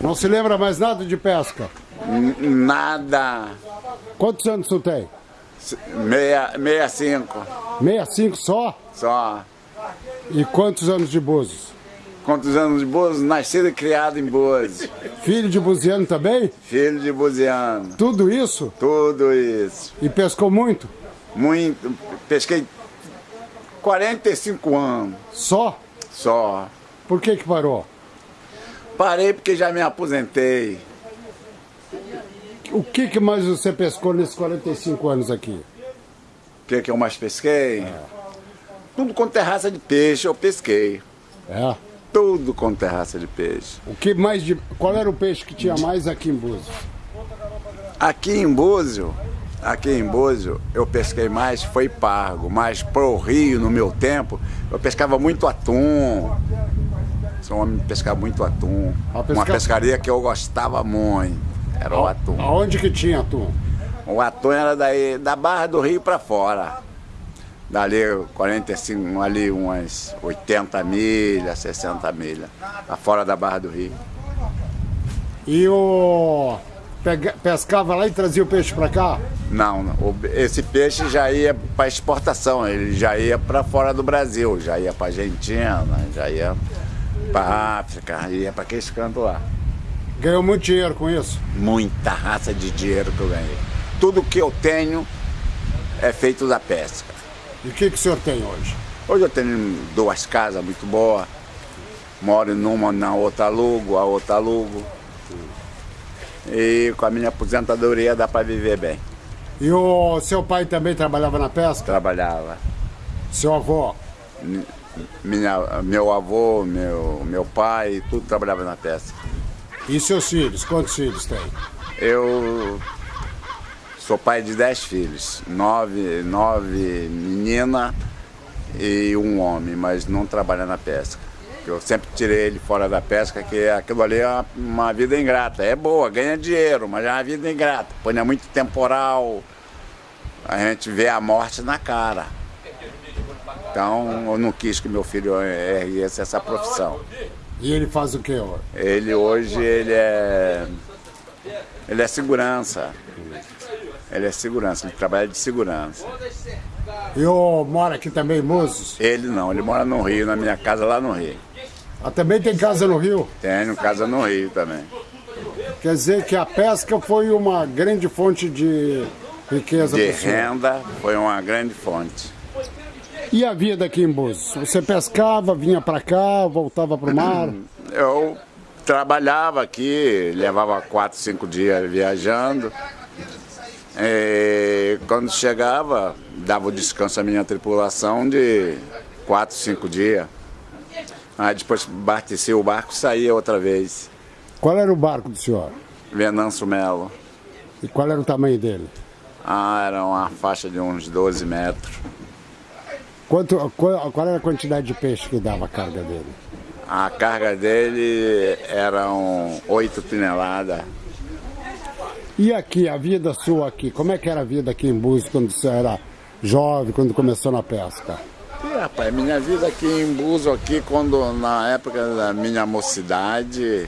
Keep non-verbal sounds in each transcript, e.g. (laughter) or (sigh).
Não se lembra mais nada de pesca? Nada. Quantos anos tu tem? Meia, meia cinco. 65 só? Só. E quantos anos de Búzios? Quantos anos de Búzios? Nascido e criado em Búzios. Filho de buziano também? Filho de buziano. Tudo isso? Tudo isso. E pescou muito? Muito. Pesquei 45 anos. Só? Só. Por que que parou? Parei porque já me aposentei. O que que mais você pescou nesses 45 anos aqui? O que, que eu mais pesquei? Tudo com terraça de peixe eu pesquei. É. Tudo com terraça de peixe. O que mais de... Qual era o peixe que tinha mais aqui em Búzios? Aqui em Búzio, aqui em Búzio, eu pesquei mais, foi pargo, mas pro Rio, no meu tempo, eu pescava muito atum. Sou um homem de pescar muito atum. Pesca- Uma pescaria que eu gostava muito, era o atum. Aonde que tinha atum? O atum era daí, da Barra do Rio para fora. Dali 45, ali umas 80 milhas, 60 milhas, fora da Barra do Rio. E o... pega- pescava lá e trazia o peixe pra cá? Não, esse peixe já ia para exportação, ele já ia para fora do Brasil, já ia para Argentina, já ia para África, ia para aqueles cantos lá. Ganhou muito dinheiro com isso? Muita raça de dinheiro que eu ganhei. Tudo que eu tenho é feito da pesca. E o que que o senhor tem hoje? Hoje eu tenho duas casas muito boas, moro numa, na outra alugo, a outra alugo. E com a minha aposentadoria dá para viver bem. E o seu pai também trabalhava na pesca? Trabalhava. Seu avô? Minha, meu avô, meu, meu pai, tudo trabalhava na pesca. E seus filhos? Quantos filhos tem? Eu sou pai de dez filhos, nove, nove meninas e um homem, mas não trabalha na pesca. Eu sempre tirei ele fora da pesca, que aquilo ali é uma, uma vida ingrata. É boa, ganha dinheiro, mas é uma vida ingrata. Põe é muito temporal, a gente vê a morte na cara. Então eu não quis que meu filho erguesse essa profissão. E ele faz o que hoje? Ele hoje ele é ele é segurança. Ele é segurança, ele trabalha de segurança. E o mora aqui também em? Ele não, ele mora no Rio, na minha casa lá no Rio. Ah, também tem casa no Rio? Tenho casa no Rio também. Quer dizer que a pesca foi uma grande fonte de riqueza De renda foi uma grande fonte. E a vida aqui em Búzios? Você pescava, vinha para cá, voltava para o mar? (clears throat) Eu trabalhava aqui, levava quatro, cinco dias viajando. E quando chegava, dava o descanso à minha tripulação de quatro, cinco dias. Aí depois abastecia o barco e saía outra vez. Qual era o barco do senhor? Venâncio Melo. E qual era o tamanho dele? Ah, era uma faixa de uns 12 metros. Quanto, qual, qual era a quantidade de peixe que dava a carga dele? A carga dele eram 8 toneladas. E aqui, a vida sua aqui, como é que era a vida aqui em Búzios quando você era jovem, quando começou na pesca? E, rapaz, minha vida aqui em Buzo, aqui, quando na época da minha mocidade,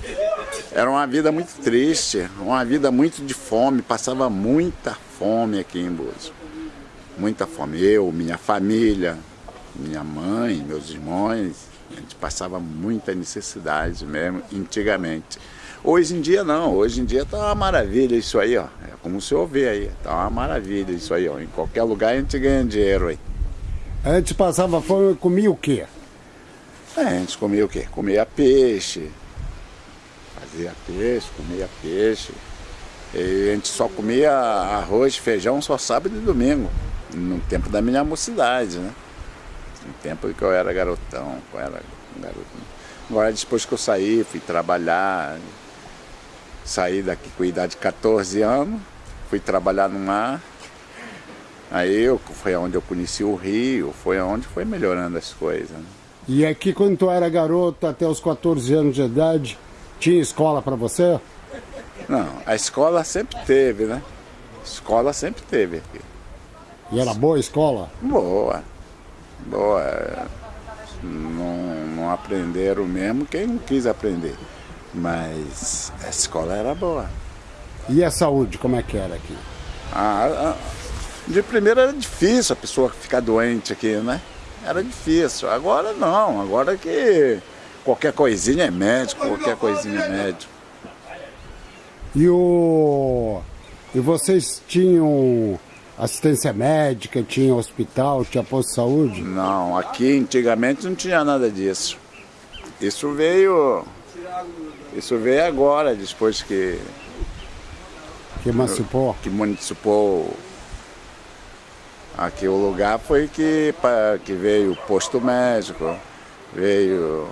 era uma vida muito triste, uma vida muito de fome, passava muita fome aqui em Buzo. Muita fome. Eu, minha família, minha mãe, meus irmãos, a gente passava muita necessidade mesmo, antigamente. Hoje em dia não, hoje em dia tá uma maravilha isso aí, ó. É como o senhor vê aí, tá uma maravilha isso aí, ó. Em qualquer lugar a gente ganha dinheiro aí. Antes passava fome e comia o quê? É, a gente comia o quê? Comia peixe, fazia peixe, comia peixe. E a gente só comia arroz, feijão só sábado e domingo, no tempo da minha mocidade, né? No tempo que eu era garotão, eu era garoto. Agora depois que eu saí, fui trabalhar, saí daqui com a idade de 14 anos, fui trabalhar no mar. Aí eu, foi onde eu conheci o Rio, foi onde foi melhorando as coisas. né? E aqui, quando tu era garoto, até os 14 anos de idade, tinha escola para você? Não, a escola sempre teve, né? Escola sempre teve aqui. E era boa a escola? Boa. Boa. Não, não não aprenderam mesmo quem não quis aprender. Mas a escola era boa. E a saúde, como é que era aqui? Ah, de primeira era difícil a pessoa ficar doente aqui, né? Era difícil. Agora não, agora que qualquer coisinha é médico, qualquer coisinha é médico. E o. E vocês tinham assistência médica, tinha hospital, tinha posto de saúde? Não, aqui antigamente não tinha nada disso. Isso veio. Isso veio agora, depois que. Que emancipou? Que municipou aqui o lugar foi que, que veio o posto médico, veio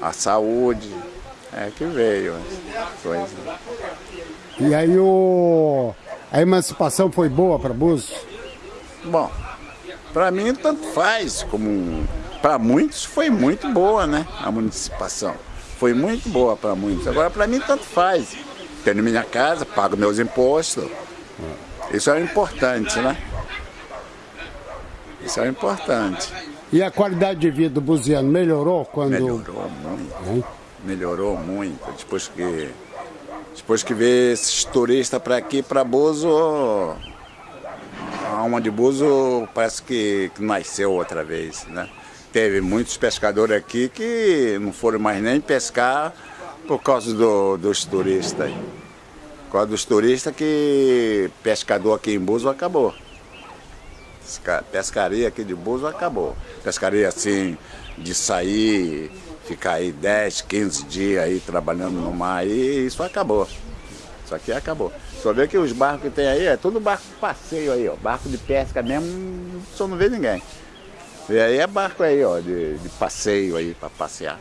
a saúde, é que veio coisa. E aí o, a emancipação foi boa para Búzios? Bom, para mim tanto faz, como para muitos foi muito boa, né? A municipalização. Foi muito boa para muitos. Agora para mim tanto faz. Tenho minha casa, pago meus impostos. Isso é importante, né? Isso é importante. E a qualidade de vida do buziano melhorou quando... Melhorou muito. Hum? Melhorou muito. Depois que, depois que veio esses turistas para aqui, para Buzo, a alma de Buzo parece que, que nasceu outra vez, né? Teve muitos pescadores aqui que não foram mais nem pescar por causa do, dos turistas. Por causa dos turistas que pescador aqui em Buzo acabou pescaria aqui de Buzo acabou. Pescaria assim, de sair, ficar aí 10, 15 dias aí trabalhando no mar aí, isso acabou. Isso aqui acabou. Só vê que os barcos que tem aí é tudo barco de passeio aí, ó. Barco de pesca mesmo, só não vê ninguém. E aí é barco aí, ó, de, de passeio aí para passear.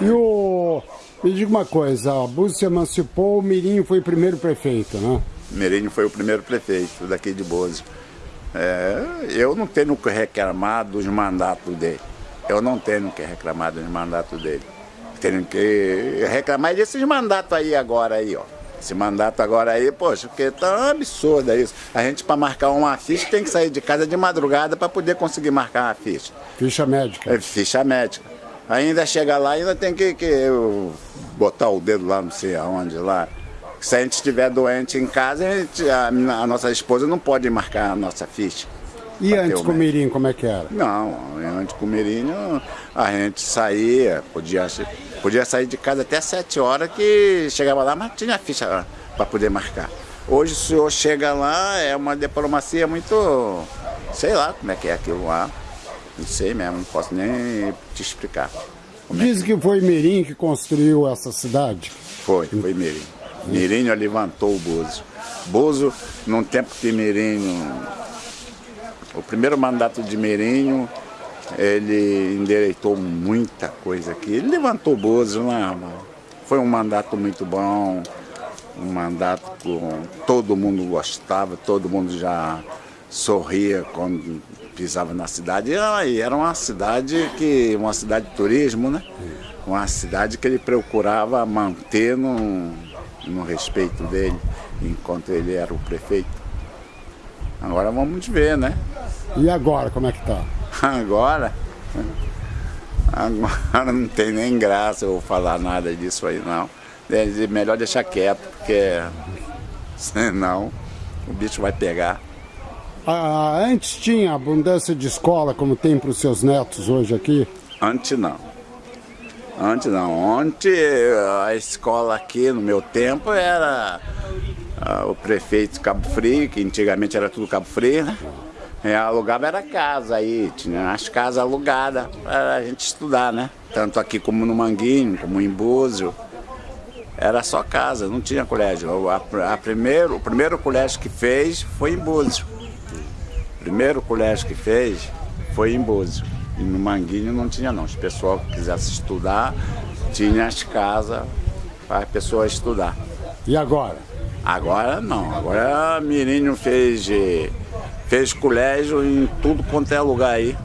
E o. Me diga uma coisa, a Búzios se emancipou, o Mirinho foi o primeiro prefeito, né? Merino foi o primeiro prefeito daqui de Bozo. É, eu não tenho que reclamar dos mandatos dele. Eu não tenho que reclamar dos mandatos dele. Tenho que reclamar desses mandatos aí agora aí, ó. Esse mandato agora aí, poxa, porque tá absurdo isso. A gente para marcar uma ficha tem que sair de casa de madrugada para poder conseguir marcar uma ficha. Ficha médica. É, ficha médica. Ainda chega lá, ainda tem que, que botar o dedo lá, não sei aonde lá se a gente estiver doente em casa, a, gente, a, a, nossa esposa não pode marcar a nossa ficha. E antes com o Mirim, como é que era? Não, antes com o Mirim a gente saía, podia, podia sair de casa até 7 horas que chegava lá, mas tinha ficha para poder marcar. Hoje o senhor chega lá, é uma diplomacia muito. sei lá como é que é aquilo lá. Não sei mesmo, não posso nem te explicar. Diz é que... que foi Mirim que construiu essa cidade? Foi, foi Mirim. Mirinho levantou o Bozo. Bozo, num tempo que Mirinho, o primeiro mandato de Mirinho, ele endereitou muita coisa aqui. Ele levantou o Bozo, né, foi um mandato muito bom, um mandato que todo mundo gostava, todo mundo já sorria quando pisava na cidade. E era uma cidade que, uma cidade de turismo, né? Uma cidade que ele procurava manter num, no respeito dele enquanto ele era o prefeito. Agora vamos ver, né? E agora, como é que tá? Agora? Agora não tem nem graça eu falar nada disso aí, não. É melhor deixar quieto, porque senão o bicho vai pegar. Ah, antes tinha abundância de escola como tem para os seus netos hoje aqui? Antes não. Antes não. Ontem a escola aqui no meu tempo era uh, o prefeito Cabo Frio, que antigamente era tudo Cabo Frio, né? E alugava era casa aí, tinha as casas alugadas para a gente estudar, né? Tanto aqui como no Manguinho, como em Búzio. Era só casa, não tinha colégio. A, a primeiro, o primeiro colégio que fez foi em Búzio. O primeiro colégio que fez foi em Búzio. E no Manguinho não tinha não. Se o pessoal que quisesse estudar, tinha as casas para a pessoa estudar. E agora? Agora não. Agora Mirinho fez, fez colégio em tudo quanto é lugar aí.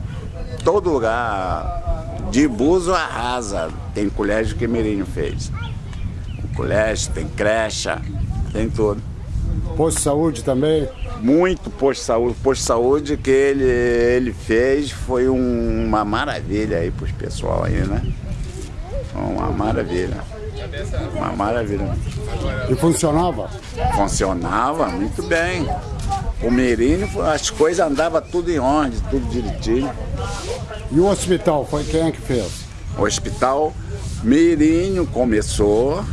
Todo lugar. De Buzo arrasa. Tem colégio que Mirinho fez. Tem colégio, tem creche, tem tudo. Posto de saúde também? Muito posto de saúde. Posto de saúde que ele, ele fez foi um, uma maravilha aí para os pessoal aí, né? Uma maravilha. Uma maravilha. E funcionava? Funcionava muito bem. O Mirim, as coisas andavam tudo em ordem, tudo direitinho. E o hospital, foi quem é que fez? O hospital, Mirinho começou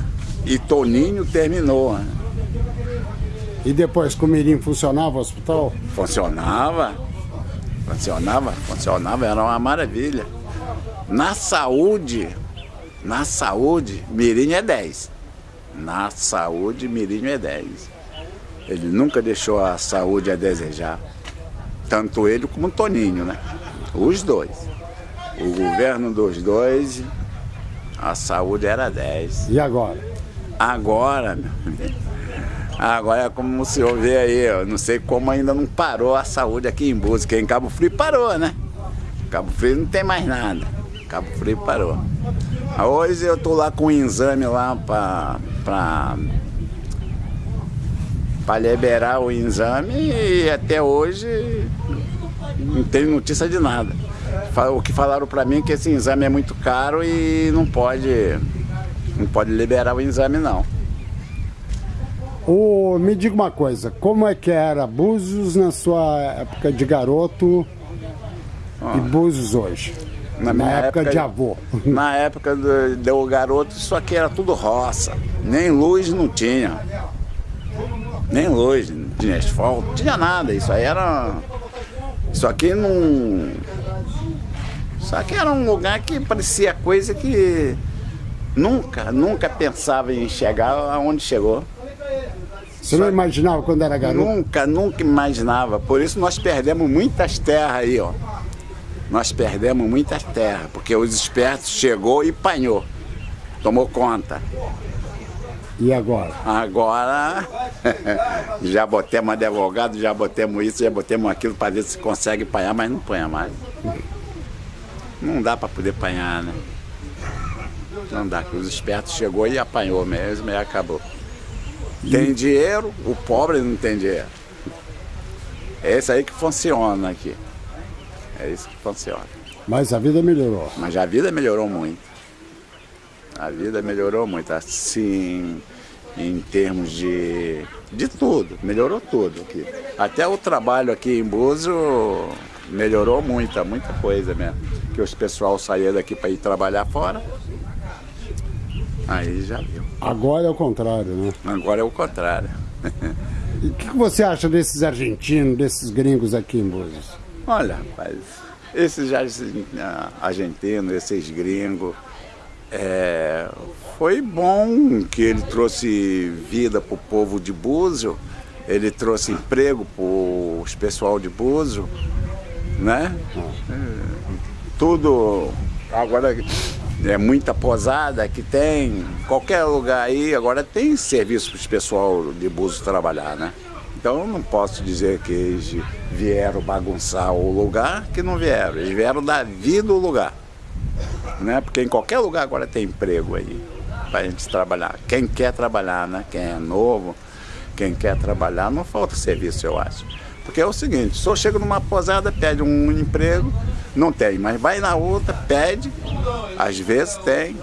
e Toninho terminou. E depois, com o Mirim funcionava o hospital? Funcionava, funcionava, funcionava, era uma maravilha. Na saúde, na saúde, Mirim é 10. Na saúde, Mirim é 10. Ele nunca deixou a saúde a desejar. Tanto ele como o Toninho, né? Os dois. O governo dos dois, a saúde era 10. E agora? Agora, agora é como o senhor vê aí, eu não sei como ainda não parou a saúde aqui em Búzios, em Cabo Frio parou, né? Cabo Frio não tem mais nada. Cabo Frio parou. Hoje eu tô lá com um exame lá para para liberar o exame e até hoje não tem notícia de nada. O que falaram para mim é que esse exame é muito caro e não pode não pode liberar o exame não. O, me diga uma coisa, como é que era Búzios na sua época de garoto ah. e Búzios hoje? Na, na época, época, de avô. (laughs) Na época do, do garoto, isso aqui era tudo roça. Nem luz não tinha. Nem luz, não tinha asfalto, não tinha nada. Isso aí era. Isso aqui não. Isso aqui era um lugar que parecia coisa que nunca, nunca pensava em chegar aonde chegou. Você não imaginava quando era garoto? Nunca, nunca imaginava. Por isso nós perdemos muitas terras aí, ó nós perdemos muita terra, porque os espertos chegou e panhou, tomou conta. E agora? Agora (laughs) já botemos advogado, já botemos isso, já botemos aquilo para ver se consegue panhar, mas não panha mais. Não dá para poder panhar, né? Não dá, que os espertos chegou e apanhou mesmo e acabou. Tem dinheiro, o pobre não tem dinheiro. É isso aí que funciona aqui. É isso que funciona. Mas a vida melhorou. Mas a vida melhorou muito. A vida melhorou muito. Assim, em termos de, de tudo, melhorou tudo aqui. Até o trabalho aqui em Buzo melhorou muita, muita coisa mesmo. Que os pessoal saíram daqui para ir trabalhar fora. Aí já viu. Agora é o contrário, né? Agora é o contrário. e o que você acha desses argentinos, desses gringos aqui em Búzios? Olha, rapaz, esses argentinos, esses gringos, é, foi bom que ele trouxe vida para o povo de Búzio, ele trouxe emprego para o pessoal de Búzio, né? É, tudo, agora é muita posada que tem, qualquer lugar aí, agora tem serviço para o pessoal de Búzio trabalhar, né? Então eu não posso dizer que eles vieram bagunçar o lugar, que não vieram. Eles vieram dar vida ao lugar. Né? Porque em qualquer lugar agora tem emprego aí para a gente trabalhar. Quem quer trabalhar, né? Quem é novo, quem quer trabalhar, não falta serviço, eu acho. Porque é o seguinte, se eu chego numa posada, pede um emprego, não tem, mas vai na outra, pede, às vezes tem.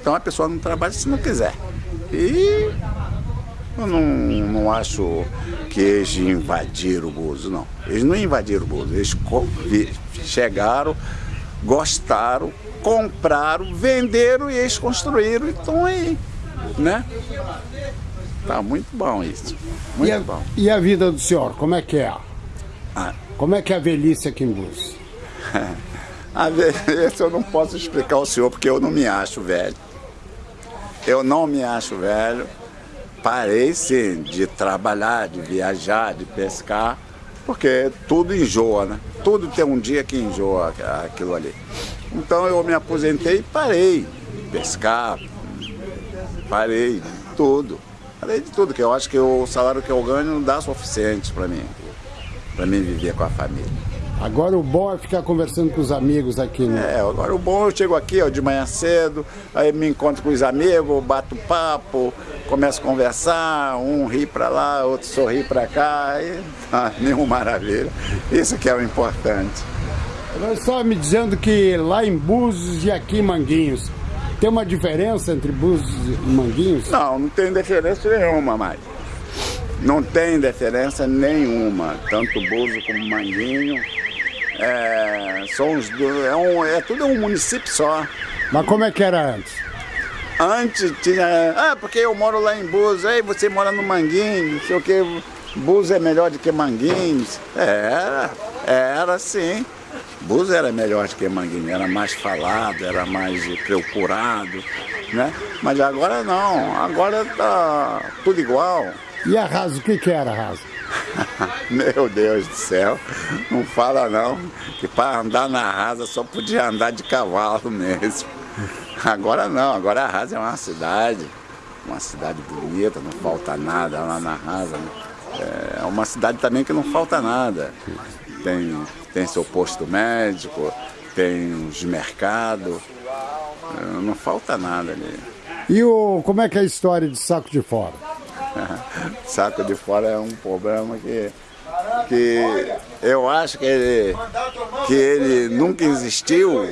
Então a pessoa não trabalha se não quiser. E eu não, não acho que eles invadiram o Bozo, não. Eles não invadiram o Bozo, eles chegaram, gostaram, compraram, venderam e eles construíram e estão aí, né? Tá muito bom isso, muito e a, bom. E a vida do senhor, como é que é? Ah. Como é que é a velhice aqui em Búzios? (laughs) a velhice eu não posso explicar ao senhor porque eu não me acho velho. Eu não me acho velho parei sim de trabalhar, de viajar, de pescar, porque tudo enjoa, né? Tudo tem um dia que enjoa aquilo ali. Então eu me aposentei e parei de pescar, parei de tudo. Parei de tudo, que eu acho que o salário que eu ganho não dá suficiente para mim, para mim viver com a família. Agora o bom é ficar conversando com os amigos aqui, né? É, agora o bom eu chego aqui ó, de manhã cedo, aí me encontro com os amigos, bato papo, começo a conversar, um ri para lá, outro sorri para cá, e ah, (laughs) nenhuma maravilha. Isso que é o importante. Nós estava me dizendo que lá em Búzios e aqui em Manguinhos, tem uma diferença entre Búzios e Manguinhos? Não, não tem diferença nenhuma mais. Não tem diferença nenhuma, tanto Búzios como Manguinho. É, são os é, um, é tudo um município só. Mas como é que era antes? Antes tinha. Ah, porque eu moro lá em Búzios, aí você mora no Manguinho, não sei o que. Búzios é melhor do que Manguinhos. Era, era sim. Búzios era melhor do que Manguinho, era mais falado, era mais procurado, né? Mas agora não, agora tá tudo igual. E a Rasa, o que, que era a Rasa? (laughs) Meu Deus do céu, não fala não, que para andar na rasa só podia andar de cavalo mesmo. Agora não, agora a rasa é uma cidade, uma cidade bonita, não falta nada lá na rasa. Né? É uma cidade também que não falta nada. Tem, tem seu posto médico, tem os mercados, é, não falta nada ali. E o, como é que é a história de saco de fora? (laughs) saco de fora é um problema que, que eu acho que ele, que ele nunca existiu